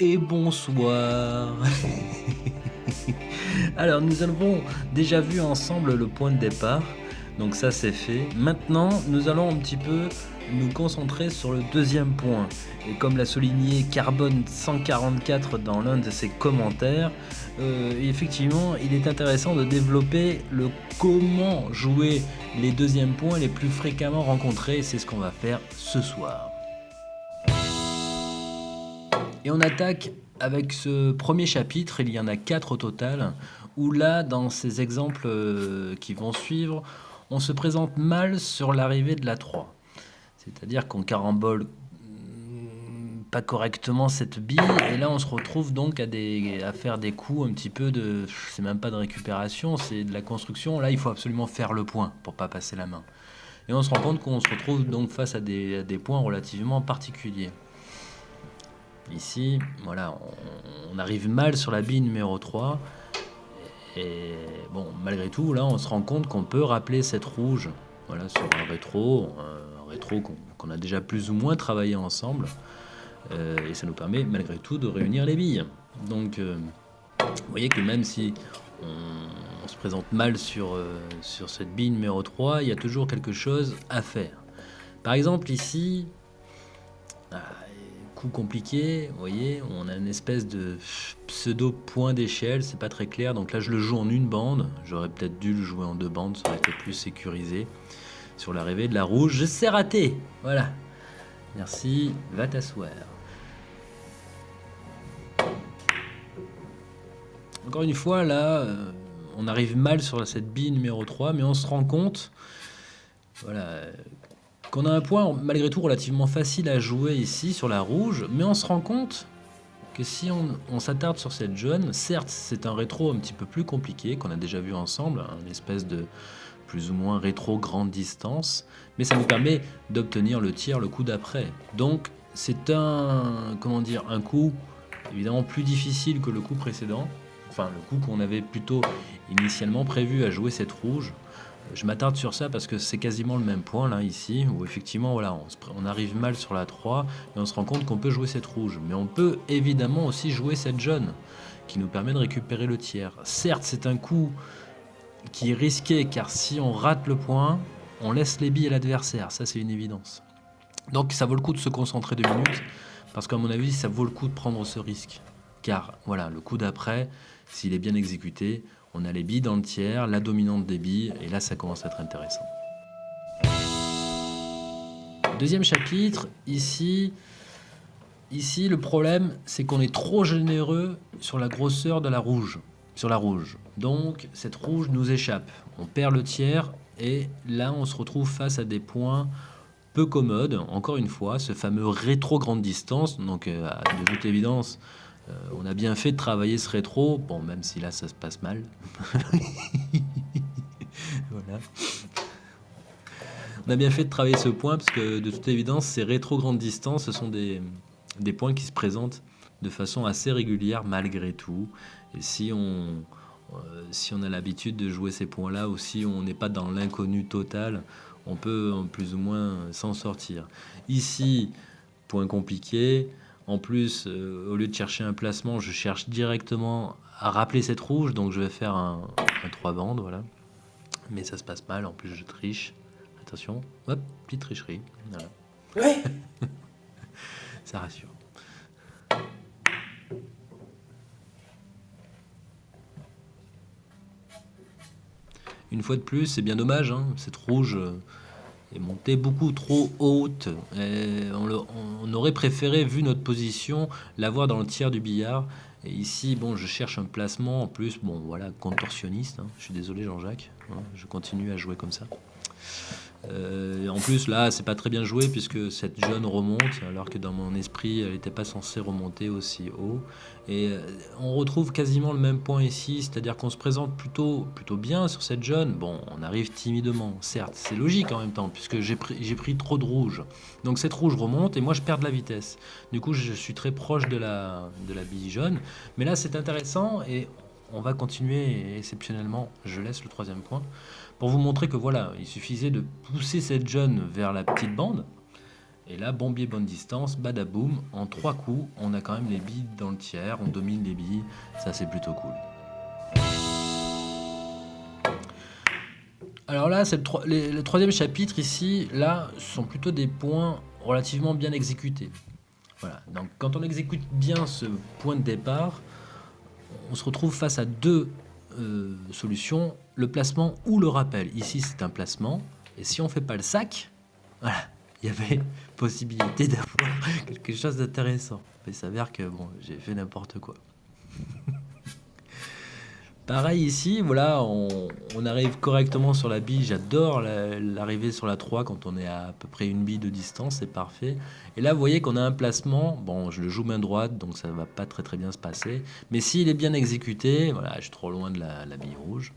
et bonsoir. Alors nous avons déjà vu ensemble le point de départ, donc ça c'est fait. Maintenant nous allons un petit peu nous concentrer sur le deuxième point. Et comme l'a souligné Carbone 144 dans l'un de ses commentaires, euh, effectivement il est intéressant de développer le comment jouer les deuxièmes points les plus fréquemment rencontrés. C'est ce qu'on va faire ce soir. Et on attaque avec ce premier chapitre, il y en a quatre au total, où là, dans ces exemples euh, qui vont suivre, on se présente mal sur l'arrivée de la 3. C'est-à-dire qu'on carambole mm, pas correctement cette bille, et là on se retrouve donc à, faire des coups un petit peu de... C'est même pas de récupération, c'est de la construction. Là, il faut absolument faire le point pour pas passer la main. Et on se rend compte qu'on se retrouve donc face à des points relativement particuliers. Ici, voilà, on, arrive mal sur la bille numéro 3. Et bon, malgré tout, là, on se rend compte qu'on peut rappeler cette rouge voilà, sur un rétro, un, rétro qu'on a déjà plus ou moins travaillé ensemble. Euh, et ça nous permet, malgré tout, de réunir les billes. Donc, euh, vous voyez que même si on, se présente mal sur, euh, sur cette bille numéro 3, il y a toujours quelque chose à faire. Par exemple, ici, compliqué, vous voyez, on a une espèce de pseudo point d'échelle, c'est pas très clair, donc là je le joue en une bande, j'aurais peut-être dû le jouer en deux bandes, ça aurait été plus sécurisé. Sur l'arrivée de la rouge, je sais rater, voilà. Merci, va t'asseoir. Encore une fois, là, euh, on arrive mal sur cette bille numéro 3, mais on se rend compte, voilà, qu'on a un point malgré tout relativement facile à jouer ici sur la rouge, mais on se rend compte que si on, s'attarde sur cette jaune, certes c'est un rétro un petit peu plus compliqué qu'on a déjà vu ensemble, une espèce de plus ou moins rétro grande distance, mais ça nous permet d'obtenir le tir le coup d'après. Donc c'est un, comment dire, un coup évidemment plus difficile que le coup précédent, enfin le coup qu'on avait plutôt initialement prévu à jouer cette rouge, je m'attarde sur ça parce que c'est quasiment le même point là ici où effectivement voilà on, arrive mal sur la 3 et on se rend compte qu'on peut jouer cette rouge. Mais on peut évidemment aussi jouer cette jaune qui nous permet de récupérer le tiers. Certes c'est un coup qui est risqué car si on rate le point on laisse les billes à l'adversaire. Ça c'est une évidence. Donc ça vaut le coup de se concentrer deux minutes parce qu'à mon avis ça vaut le coup de prendre ce risque. Car voilà le coup d'après s'il est bien exécuté on a les billes dans le tiers, la dominante des billes, et là ça commence à être intéressant. Deuxième chapitre, ici, ici le problème c'est qu'on est trop généreux sur la grosseur de la rouge, sur la rouge. Donc cette rouge nous échappe, on perd le tiers et là on se retrouve face à des points peu commodes, encore une fois, ce fameux rétro grande distance, donc euh, de toute évidence, euh, on a bien fait de travailler ce rétro, bon, même si là ça se passe mal. On a bien fait de travailler ce point parce que de toute évidence, ces rétro grandes distances, ce sont des, points qui se présentent de façon assez régulière malgré tout. Et si on, euh, si on a l'habitude de jouer ces points-là ou si on n'est pas dans l'inconnu total, on peut plus ou moins s'en sortir. Ici, point compliqué, en plus, euh, au lieu de chercher un placement, je cherche directement à rappeler cette rouge, donc je vais faire un, 3 bandes, voilà. Mais ça se passe mal, en plus je triche. Attention, hop, petite tricherie. Voilà. ça rassure. Une fois de plus, c'est bien dommage, hein, cette rouge... Euh, est beaucoup trop haute. on, aurait préféré, vu notre position, l'avoir dans le tiers du billard. Et ici, bon, je cherche un placement en plus, bon, voilà, contorsionniste. Hein. Je suis désolé, Jean-Jacques. Hein, je continue à jouer comme ça. Euh, en plus, là, c'est pas très bien joué puisque cette jaune remonte, alors que dans mon esprit, elle n'était pas censée remonter aussi haut. Et euh, on retrouve quasiment le même point ici, c'est-à-dire qu'on se présente plutôt, plutôt bien sur cette jaune. Bon, on arrive timidement, certes, c'est logique en même temps, puisque j'ai pris, pris trop de rouge. Donc cette rouge remonte et moi je perds de la vitesse. Du coup, je suis très proche de la, de la bille jaune. Mais là, c'est intéressant et on va continuer exceptionnellement. Je laisse le troisième point pour vous montrer que voilà, il suffisait de pousser cette jaune vers la petite bande Et là, bon biais, bonne distance, badaboum, en trois coups, on a quand même les billes dans le tiers, on domine les billes, ça c'est plutôt cool. Alors là, c'est le, troisième chapitre ici, là, sont plutôt des points relativement bien exécutés. Voilà, donc quand on exécute bien ce point de départ, on se retrouve face à deux euh, solutions, le placement ou le rappel. Ici, c'est un placement, et si on fait pas le sac, voilà, il y avait possibilité d'avoir quelque chose d'intéressant. Mais il s'avère que bon, j'ai fait n'importe quoi. Pareil ici, voilà, on, arrive correctement sur la bille. J'adore l'arrivée sur la 3 quand on est à, à peu près une bille de distance, c'est parfait. Et là, vous voyez qu'on a un placement. Bon, je le joue main droite, donc ça va pas très très bien se passer. Mais s'il est bien exécuté, voilà, je suis trop loin de la, bille rouge.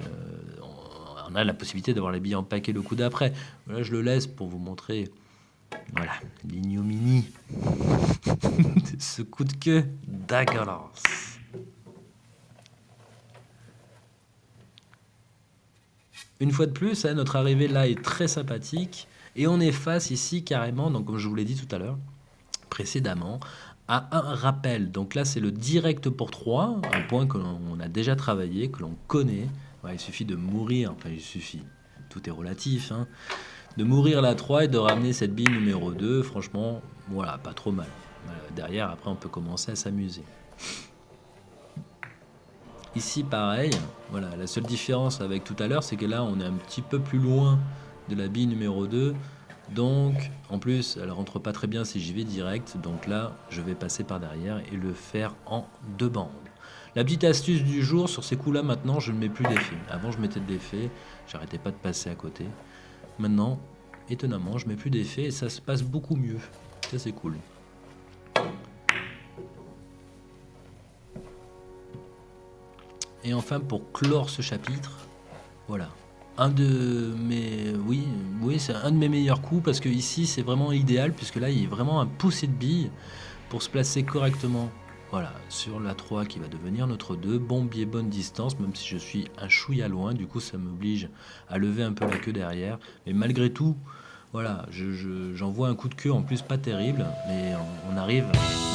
Euh, on, a la possibilité d'avoir la bille en paquet le coup d'après. Là, je le laisse pour vous montrer voilà, l'ignominie de ce coup de queue dégueulasse. Une fois de plus, hein, notre arrivée là est très sympathique. Et on est face ici carrément, comme je vous l'ai dit tout à l'heure, précédemment, à un rappel. Donc là, c'est le direct pour 3, un point que l'on a déjà travaillé, que l'on connaît. il suffit de mourir, enfin il suffit, tout est relatif, hein, de mourir la 3 et de ramener cette bille numéro 2. Franchement, voilà, pas trop mal. derrière, après, on peut commencer à s'amuser. Ici, pareil. Voilà, la seule différence avec tout à l'heure, c'est que là, on est un petit peu plus loin de la bille numéro 2. Donc, en plus, elle rentre pas très bien si j'y vais direct. Donc là, je vais passer par derrière et le faire en deux bandes. La petite astuce du jour, sur ces coups-là, maintenant, je ne mets plus d'effet. Avant, je mettais de l'effet. J'arrêtais pas de passer à côté. Maintenant, étonnamment, je mets plus d'effet et ça se passe beaucoup mieux. Ça, c'est cool. Et enfin, pour clore ce chapitre, voilà. Un de mes, oui, oui, c'est un de mes meilleurs coups parce que ici c'est vraiment idéal puisque là il y a vraiment un poussé de billes pour se placer correctement. Voilà, sur la 3 qui va devenir notre 2, bon biais, bonne distance, même si je suis un chouïa loin, du coup ça m'oblige à lever un peu la queue derrière. Mais malgré tout, voilà, j'envoie un coup de queue en plus pas terrible, mais on, arrive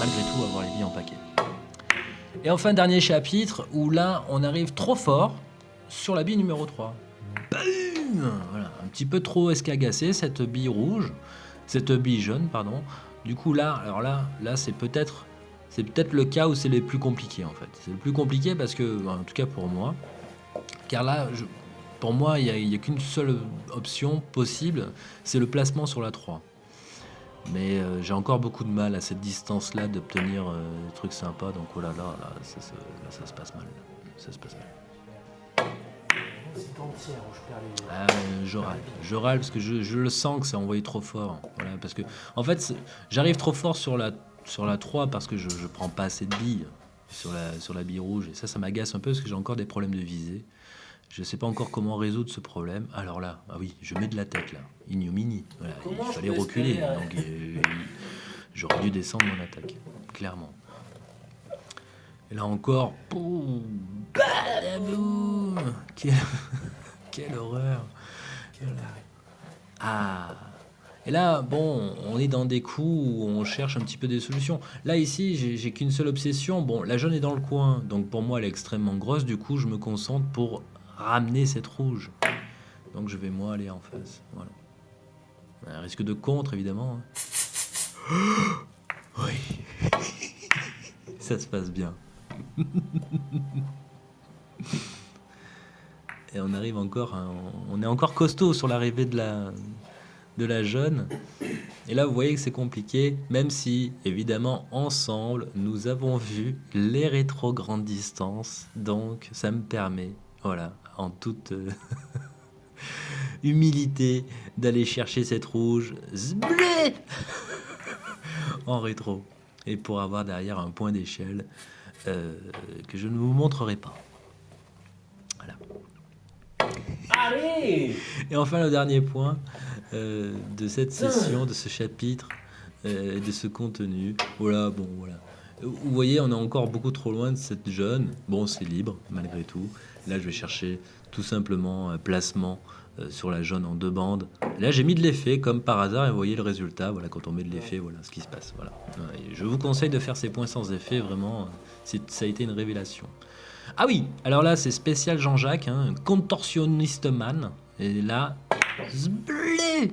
malgré tout à avoir les billes en paquet. Et enfin, dernier chapitre, où là, on arrive trop fort sur la bille numéro 3. Voilà, un petit peu trop escagacé, cette bille rouge, cette bille jaune, pardon. Du coup, là, alors là, là c'est peut-être c'est peut-être le cas où c'est le plus compliqué, en fait. C'est le plus compliqué parce que, en tout cas pour moi, car là, pour moi, il n'y a, qu'une seule option possible, c'est le placement sur la 3. Mais euh, j'ai encore beaucoup de mal à cette distance-là d'obtenir euh, des trucs sympas. Donc oh là là, ça, se passe mal. Ça se passe mal. Je râle. Je râle parce que je, le sens que c'est envoyé trop fort. Parce que, en fait, j'arrive trop fort sur la, sur la 3 parce que je, je prends pas assez de billes sur la, sur la bille rouge. Et ça, ça m'agace un peu parce que j'ai encore des problèmes de visée. Je ne sais pas encore comment résoudre ce problème. Alors là, ah oui, je mets de la tête là. Ignominie. Voilà, il fallait reculer. Donc euh, j'aurais dû descendre mon attaque, clairement. Et là encore, quelle... quelle horreur. Ah. Et là, bon, on est dans des coups où on cherche un petit peu des solutions. Là, ici, j'ai qu'une seule obsession. Bon, la jaune est dans le coin, donc pour moi, elle est extrêmement grosse. Du coup, je me concentre pour ramener cette rouge. Donc je vais moi aller en face. Voilà. Un risque de contre, évidemment. Hein. Oui. Ça se passe bien. Et on arrive encore, on est encore costaud sur l'arrivée de la, de la jeune. Et là, vous voyez que c'est compliqué, même si, évidemment, ensemble, nous avons vu les rétro grandes distances. Donc, ça me permet, voilà, en toute euh, humilité d'aller chercher cette rouge en rétro et pour avoir derrière un point d'échelle euh, que je ne vous montrerai pas. Voilà. Allez Et enfin le dernier point euh, de cette session, de ce chapitre, de ce contenu. Voilà, bon voilà. Vous voyez, on est encore beaucoup trop loin de cette jeune. Bon, c'est libre malgré tout. Là, je vais chercher tout simplement un placement euh, sur la jaune en deux bandes. là, j'ai mis de l'effet comme par hasard et vous voyez le résultat. Voilà, quand on met de l'effet, voilà ce qui se passe. Voilà. je vous conseille de faire ces points sans effet, vraiment, ça a été une révélation. Ah oui, alors là, c'est spécial Jean-Jacques, hein, contorsionniste man. Et là, zblé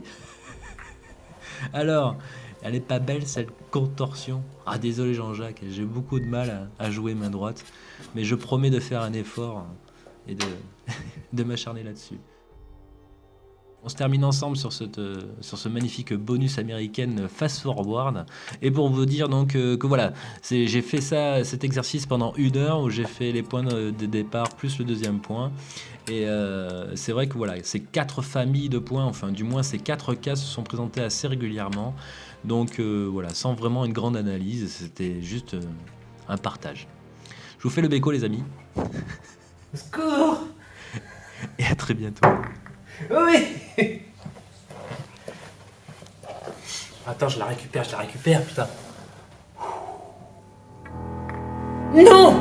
Alors, elle est pas belle cette contorsion. Ah désolé Jean-Jacques, j'ai beaucoup de mal à, jouer main droite, mais je promets de faire un effort et de, de m'acharner là-dessus. On se termine ensemble sur, cette, sur ce magnifique bonus américaine fast forward. Et pour vous dire donc euh, que voilà, j'ai fait ça, cet exercice pendant une heure où j'ai fait les points de, départ plus le deuxième point. Et euh, c'est vrai que voilà, ces quatre familles de points, enfin du moins ces quatre cas se sont présentés assez régulièrement. Donc euh, voilà, sans vraiment une grande analyse, c'était juste un partage. Je vous fais le béco les amis. Secours Et à très bientôt. Oui Attends, je la récupère, je la récupère, putain. Non